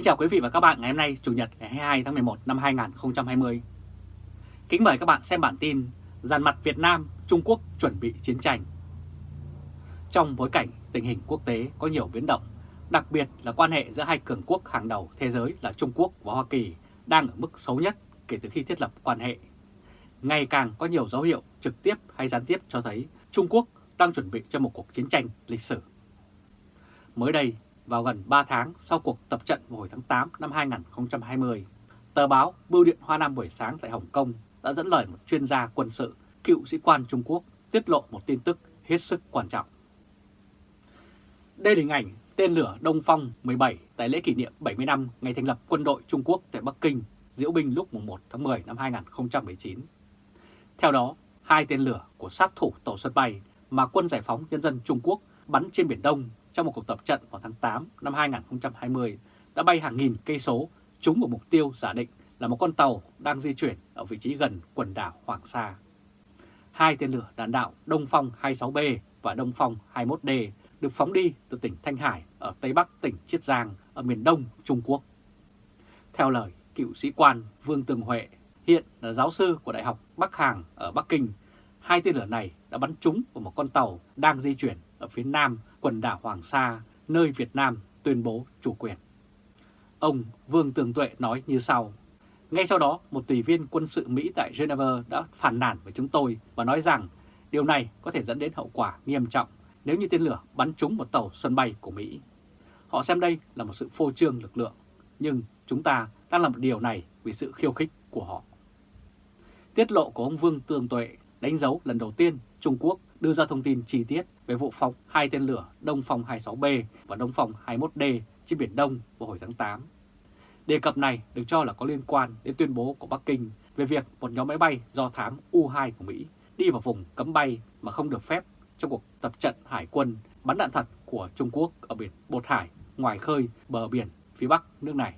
Kính chào quý vị và các bạn ngày hôm nay Chủ nhật ngày 22 tháng 11 năm 2020. Kính mời các bạn xem bản tin Giàn mặt Việt Nam, Trung Quốc chuẩn bị chiến tranh. Trong bối cảnh tình hình quốc tế có nhiều biến động, đặc biệt là quan hệ giữa hai cường quốc hàng đầu thế giới là Trung Quốc và Hoa Kỳ đang ở mức xấu nhất kể từ khi thiết lập quan hệ. Ngày càng có nhiều dấu hiệu trực tiếp hay gián tiếp cho thấy Trung Quốc đang chuẩn bị cho một cuộc chiến tranh lịch sử. Mới đây, vào gần 3 tháng sau cuộc tập trận vào hồi tháng 8 năm 2020, tờ báo Bưu điện Hoa Nam buổi sáng tại Hồng Kông đã dẫn lời một chuyên gia quân sự, cựu sĩ quan Trung Quốc tiết lộ một tin tức hết sức quan trọng. Đây là hình ảnh tên lửa Đông Phong 17 tại lễ kỷ niệm 70 năm ngày thành lập quân đội Trung Quốc tại Bắc Kinh, diễu binh lúc 1 tháng 10 năm 2019. Theo đó, hai tên lửa của sát thủ tàu sân bay mà quân giải phóng nhân dân Trung Quốc bắn trên Biển Đông trong một cuộc tập trận vào tháng 8 năm 2020 đã bay hàng nghìn cây số trúng một mục tiêu giả định là một con tàu đang di chuyển ở vị trí gần quần đảo Hoàng Sa. Hai tên lửa đạn đạo Đông Phong 26B và Đông Phong 21D được phóng đi từ tỉnh Thanh Hải ở Tây Bắc tỉnh Chiết Giang ở miền Đông Trung Quốc. Theo lời cựu sĩ quan Vương Tường Huệ, hiện là giáo sư của Đại học Bắc Hàng ở Bắc Kinh, hai tên lửa này đã bắn trúng vào một con tàu đang di chuyển ở phía nam quần đảo Hoàng Sa, nơi Việt Nam tuyên bố chủ quyền. Ông Vương Tường Tuệ nói như sau. Ngay sau đó, một tùy viên quân sự Mỹ tại Geneva đã phản nàn với chúng tôi và nói rằng điều này có thể dẫn đến hậu quả nghiêm trọng nếu như tên lửa bắn trúng một tàu sân bay của Mỹ. Họ xem đây là một sự phô trương lực lượng, nhưng chúng ta đang làm điều này vì sự khiêu khích của họ. Tiết lộ của ông Vương Tường Tuệ đánh dấu lần đầu tiên Trung Quốc đưa ra thông tin chi tiết về vụ phóng hai tên lửa Đông Phong 26B và Đông Phong 21D trên Biển Đông vào hồi tháng 8. Đề cập này được cho là có liên quan đến tuyên bố của Bắc Kinh về việc một nhóm máy bay do thám U-2 của Mỹ đi vào vùng cấm bay mà không được phép trong cuộc tập trận hải quân bắn đạn thật của Trung Quốc ở biển Bột Hải, ngoài khơi bờ biển phía Bắc nước này.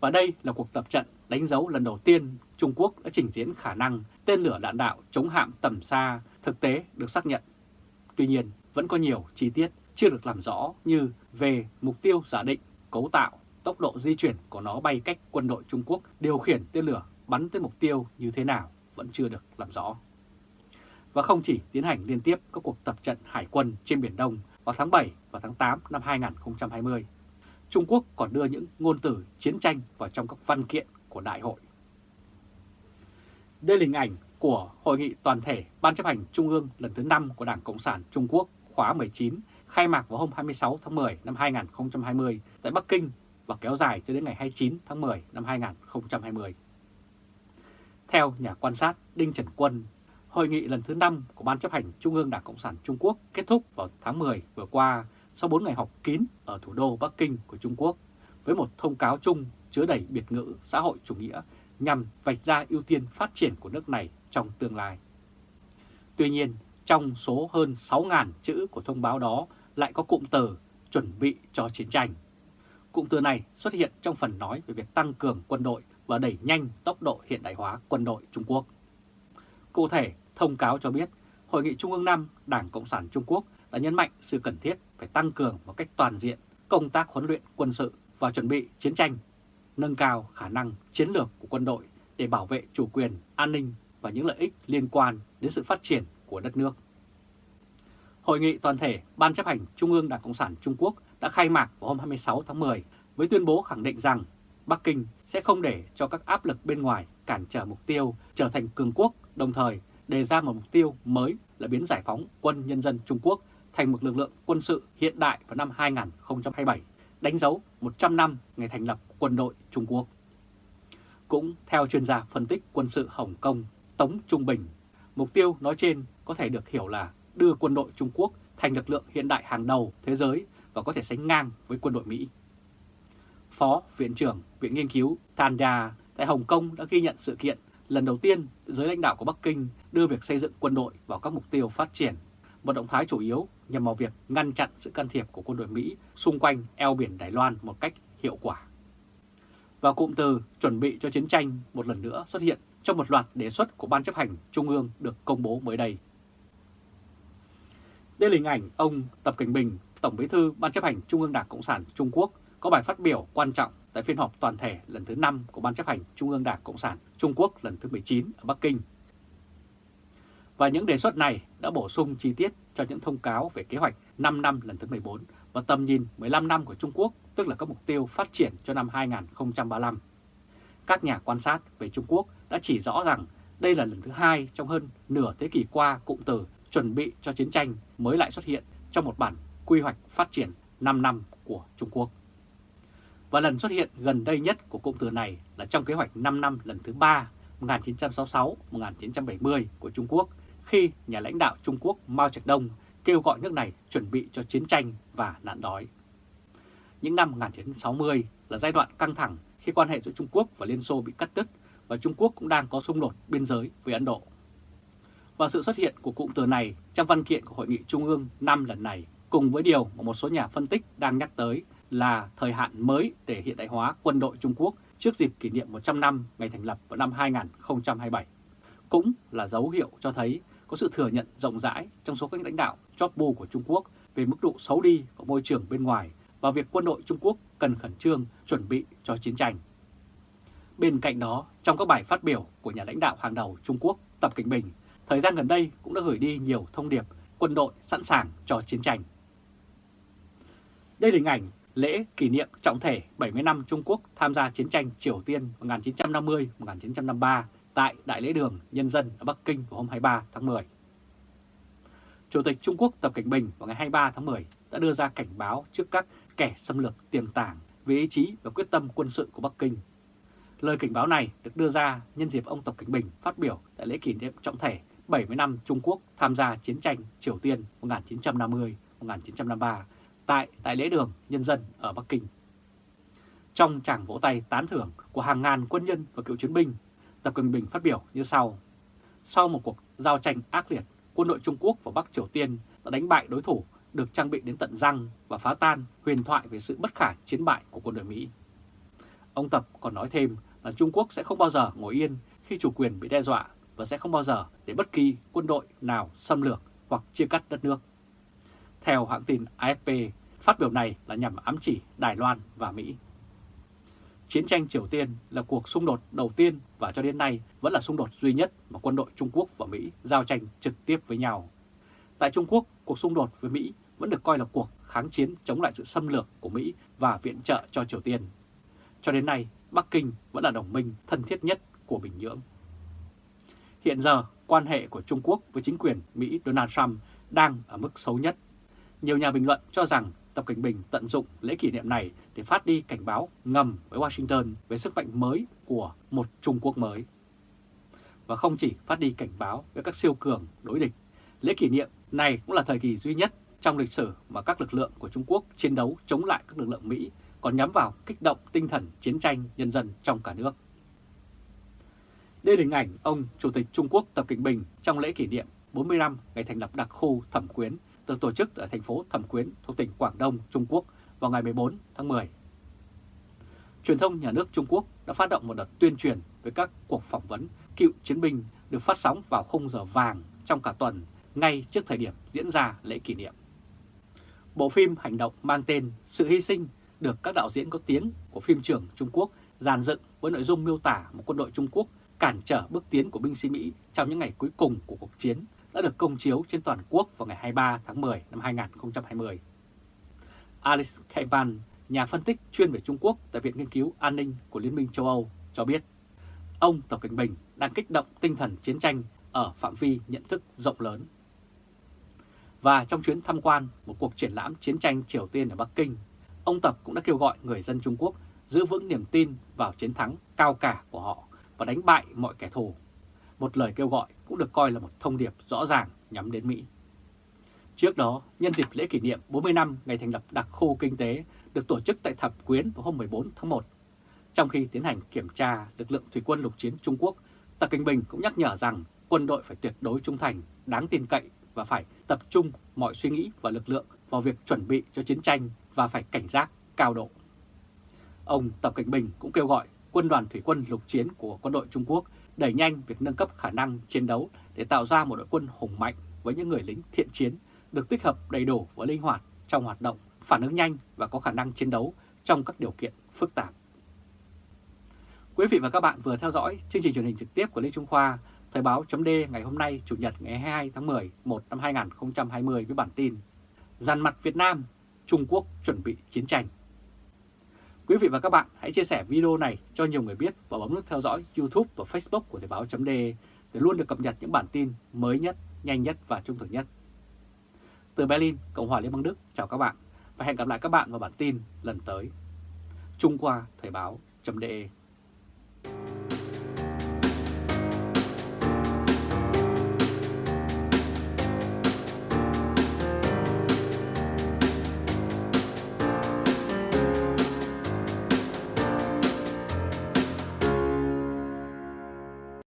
Và đây là cuộc tập trận đánh dấu lần đầu tiên Trung Quốc đã trình diễn khả năng tên lửa đạn đạo chống hạm tầm xa thực tế được xác nhận. Tuy nhiên, vẫn có nhiều chi tiết chưa được làm rõ như về mục tiêu giả định, cấu tạo, tốc độ di chuyển của nó bay cách quân đội Trung Quốc điều khiển tên lửa bắn tới mục tiêu như thế nào vẫn chưa được làm rõ. Và không chỉ tiến hành liên tiếp các cuộc tập trận hải quân trên Biển Đông vào tháng 7 và tháng 8 năm 2020, Trung Quốc còn đưa những ngôn từ chiến tranh vào trong các văn kiện của đại hội. Đây là hình ảnh của Hội nghị toàn thể Ban chấp hành Trung ương lần thứ 5 của Đảng Cộng sản Trung Quốc khóa 19 khai mạc vào hôm 26 tháng 10 năm 2020 tại Bắc Kinh và kéo dài cho đến ngày 29 tháng 10 năm 2020. Theo nhà quan sát Đinh Trần Quân, Hội nghị lần thứ 5 của Ban chấp hành Trung ương Đảng Cộng sản Trung Quốc kết thúc vào tháng 10 vừa qua sau 4 ngày họp kín ở thủ đô Bắc Kinh của Trung Quốc với một thông cáo chung chứa đầy biệt ngữ xã hội chủ nghĩa nhằm vạch ra ưu tiên phát triển của nước này trong tương lai. Tuy nhiên, trong số hơn 6.000 chữ của thông báo đó lại có cụm từ chuẩn bị cho chiến tranh. Cụm từ này xuất hiện trong phần nói về việc tăng cường quân đội và đẩy nhanh tốc độ hiện đại hóa quân đội Trung Quốc. Cụ thể, thông cáo cho biết Hội nghị Trung ương 5 Đảng Cộng sản Trung Quốc đã nhấn mạnh sự cần thiết phải tăng cường một cách toàn diện công tác huấn luyện quân sự và chuẩn bị chiến tranh, nâng cao khả năng chiến lược của quân đội để bảo vệ chủ quyền, an ninh và những lợi ích liên quan đến sự phát triển của đất nước. Hội nghị toàn thể Ban chấp hành Trung ương Đảng Cộng sản Trung Quốc đã khai mạc vào hôm 26 tháng 10 với tuyên bố khẳng định rằng Bắc Kinh sẽ không để cho các áp lực bên ngoài cản trở mục tiêu trở thành cường quốc, đồng thời đề ra một mục tiêu mới là biến giải phóng quân nhân dân Trung Quốc thành một lực lượng quân sự hiện đại vào năm 2027, đánh dấu 100 năm ngày thành lập quân đội Trung Quốc. Cũng theo chuyên gia phân tích quân sự Hồng Kông Tống Trung Bình, mục tiêu nói trên có thể được hiểu là đưa quân đội Trung Quốc thành lực lượng hiện đại hàng đầu thế giới và có thể sánh ngang với quân đội Mỹ. Phó Viện trưởng Viện Nghiên cứu Tanda tại Hồng Kông đã ghi nhận sự kiện lần đầu tiên giới lãnh đạo của Bắc Kinh đưa việc xây dựng quân đội vào các mục tiêu phát triển, một động thái chủ yếu nhằm vào việc ngăn chặn sự can thiệp của quân đội Mỹ xung quanh eo biển Đài Loan một cách hiệu quả. Và cụm từ chuẩn bị cho chiến tranh một lần nữa xuất hiện trong một loạt đề xuất của Ban chấp hành Trung ương được công bố mới đây. Đây là hình ảnh ông Tập Cảnh Bình, Tổng bí thư Ban chấp hành Trung ương Đảng Cộng sản Trung Quốc có bài phát biểu quan trọng tại phiên họp toàn thể lần thứ 5 của Ban chấp hành Trung ương Đảng Cộng sản Trung Quốc lần thứ 19 ở Bắc Kinh. Và những đề xuất này đã bổ sung chi tiết cho những thông cáo về kế hoạch 5 năm lần thứ 14 và tầm nhìn 15 năm của Trung Quốc, tức là các mục tiêu phát triển cho năm 2035. Các nhà quan sát về Trung Quốc đã chỉ rõ rằng đây là lần thứ hai trong hơn nửa thế kỷ qua cụm từ chuẩn bị cho chiến tranh mới lại xuất hiện trong một bản quy hoạch phát triển 5 năm của Trung Quốc. Và lần xuất hiện gần đây nhất của cụm từ này là trong kế hoạch 5 năm lần thứ 3 1966-1970 của Trung Quốc khi nhà lãnh đạo Trung Quốc Mao Trạch Đông kêu gọi nước này chuẩn bị cho chiến tranh và nạn đói. Những năm 1960 là giai đoạn căng thẳng khi quan hệ giữa Trung Quốc và Liên Xô bị cắt đứt và Trung Quốc cũng đang có xung đột biên giới với Ấn Độ. Và sự xuất hiện của cụm từ này trong văn kiện của Hội nghị Trung ương năm lần này cùng với điều mà một số nhà phân tích đang nhắc tới là thời hạn mới để hiện đại hóa quân đội Trung Quốc trước dịp kỷ niệm 100 năm ngày thành lập vào năm 2027. Cũng là dấu hiệu cho thấy có sự thừa nhận rộng rãi trong số các lãnh đạo chóp bu của Trung Quốc về mức độ xấu đi của môi trường bên ngoài và việc quân đội Trung Quốc cần khẩn trương chuẩn bị cho chiến tranh. Bên cạnh đó, trong các bài phát biểu của nhà lãnh đạo hàng đầu Trung Quốc Tập Cảnh Bình, thời gian gần đây cũng đã gửi đi nhiều thông điệp quân đội sẵn sàng cho chiến tranh. Đây là hình ảnh lễ kỷ niệm trọng thể 70 năm Trung Quốc tham gia chiến tranh Triều Tiên 1950-1953 tại Đại lễ đường Nhân dân ở Bắc Kinh vào hôm 23 tháng 10. Chủ tịch Trung Quốc Tập Cảnh Bình vào ngày 23 tháng 10 đã đưa ra cảnh báo trước các kẻ xâm lược tiềm tàng về ý chí và quyết tâm quân sự của Bắc Kinh. Lời cảnh báo này được đưa ra nhân dịp ông Tập Cảnh Bình phát biểu tại lễ kỷ niệm trọng thể 70 năm Trung Quốc tham gia chiến tranh Triều Tiên 1950-1953 tại Đại lễ đường Nhân dân ở Bắc Kinh. Trong tràng vỗ tay tán thưởng của hàng ngàn quân nhân và cựu chiến binh, Tập Cận Bình phát biểu như sau. Sau một cuộc giao tranh ác liệt, quân đội Trung Quốc và Bắc Triều Tiên đã đánh bại đối thủ được trang bị đến tận răng và phá tan huyền thoại về sự bất khả chiến bại của quân đội Mỹ. Ông Tập còn nói thêm là Trung Quốc sẽ không bao giờ ngồi yên khi chủ quyền bị đe dọa và sẽ không bao giờ để bất kỳ quân đội nào xâm lược hoặc chia cắt đất nước. Theo hãng tin AFP, phát biểu này là nhằm ám chỉ Đài Loan và Mỹ. Chiến tranh Triều Tiên là cuộc xung đột đầu tiên và cho đến nay vẫn là xung đột duy nhất mà quân đội Trung Quốc và Mỹ giao tranh trực tiếp với nhau. Tại Trung Quốc, cuộc xung đột với Mỹ vẫn được coi là cuộc kháng chiến chống lại sự xâm lược của Mỹ và viện trợ cho Triều Tiên. Cho đến nay, Bắc Kinh vẫn là đồng minh thân thiết nhất của Bình Nhưỡng. Hiện giờ, quan hệ của Trung Quốc với chính quyền Mỹ Donald Trump đang ở mức xấu nhất. Nhiều nhà bình luận cho rằng Tập Cảnh Bình tận dụng lễ kỷ niệm này để phát đi cảnh báo ngầm với Washington về sức mạnh mới của một Trung Quốc mới. Và không chỉ phát đi cảnh báo với các siêu cường đối địch, lễ kỷ niệm này cũng là thời kỳ duy nhất trong lịch sử mà các lực lượng của Trung Quốc chiến đấu chống lại các lực lượng Mỹ còn nhắm vào kích động tinh thần chiến tranh nhân dân trong cả nước. Đây là hình ảnh ông Chủ tịch Trung Quốc Tập Cận Bình trong lễ kỷ niệm 40 năm ngày thành lập đặc khu Thẩm Quyến được tổ chức ở thành phố Thẩm Quyến thuộc tỉnh Quảng Đông, Trung Quốc vào ngày 14 tháng 10. Truyền thông nhà nước Trung Quốc đã phát động một đợt tuyên truyền với các cuộc phỏng vấn cựu chiến binh được phát sóng vào khung giờ vàng trong cả tuần ngay trước thời điểm diễn ra lễ kỷ niệm. Bộ phim hành động mang tên Sự hy sinh được các đạo diễn có tiếng của phim trường Trung Quốc dàn dựng với nội dung miêu tả một quân đội Trung Quốc cản trở bước tiến của binh sĩ Mỹ trong những ngày cuối cùng của cuộc chiến đã được công chiếu trên toàn quốc vào ngày 23 tháng 10 năm 2020. Alice Kaiban, nhà phân tích chuyên về Trung Quốc tại Viện Nghiên cứu An ninh của Liên minh châu Âu cho biết, ông Tập Cận Bình đang kích động tinh thần chiến tranh ở phạm vi nhận thức rộng lớn. Và trong chuyến tham quan một cuộc triển lãm chiến tranh Triều Tiên ở Bắc Kinh, ông Tập cũng đã kêu gọi người dân Trung Quốc giữ vững niềm tin vào chiến thắng cao cả của họ và đánh bại mọi kẻ thù. Một lời kêu gọi cũng được coi là một thông điệp rõ ràng nhắm đến Mỹ. Trước đó, nhân dịp lễ kỷ niệm 40 năm ngày thành lập đặc khu kinh tế được tổ chức tại Thập Quyến vào hôm 14 tháng 1. Trong khi tiến hành kiểm tra lực lượng thủy quân lục chiến Trung Quốc, Tập Kinh Bình cũng nhắc nhở rằng quân đội phải tuyệt đối trung thành, đáng tin cậy và phải tập trung mọi suy nghĩ và lực lượng vào việc chuẩn bị cho chiến tranh và phải cảnh giác cao độ. Ông Tập Cảnh Bình cũng kêu gọi quân đoàn thủy quân lục chiến của quân đội Trung Quốc đẩy nhanh việc nâng cấp khả năng chiến đấu để tạo ra một đội quân hùng mạnh với những người lính thiện chiến được tích hợp đầy đủ và linh hoạt trong hoạt động, phản ứng nhanh và có khả năng chiến đấu trong các điều kiện phức tạp. Quý vị và các bạn vừa theo dõi chương trình truyền hình trực tiếp của Lê Trung Khoa, Thời báo chấm ngày hôm nay Chủ nhật ngày 22 tháng 10, 1 năm 2020 với bản tin Giàn mặt Việt Nam, Trung Quốc chuẩn bị chiến tranh. Quý vị và các bạn hãy chia sẻ video này cho nhiều người biết và bấm nút theo dõi YouTube và Facebook của Thời Báo .de để luôn được cập nhật những bản tin mới nhất, nhanh nhất và trung thực nhất. Từ Berlin, Cộng hòa Liên bang Đức, chào các bạn và hẹn gặp lại các bạn vào bản tin lần tới. Trung qua Thời Báo .de.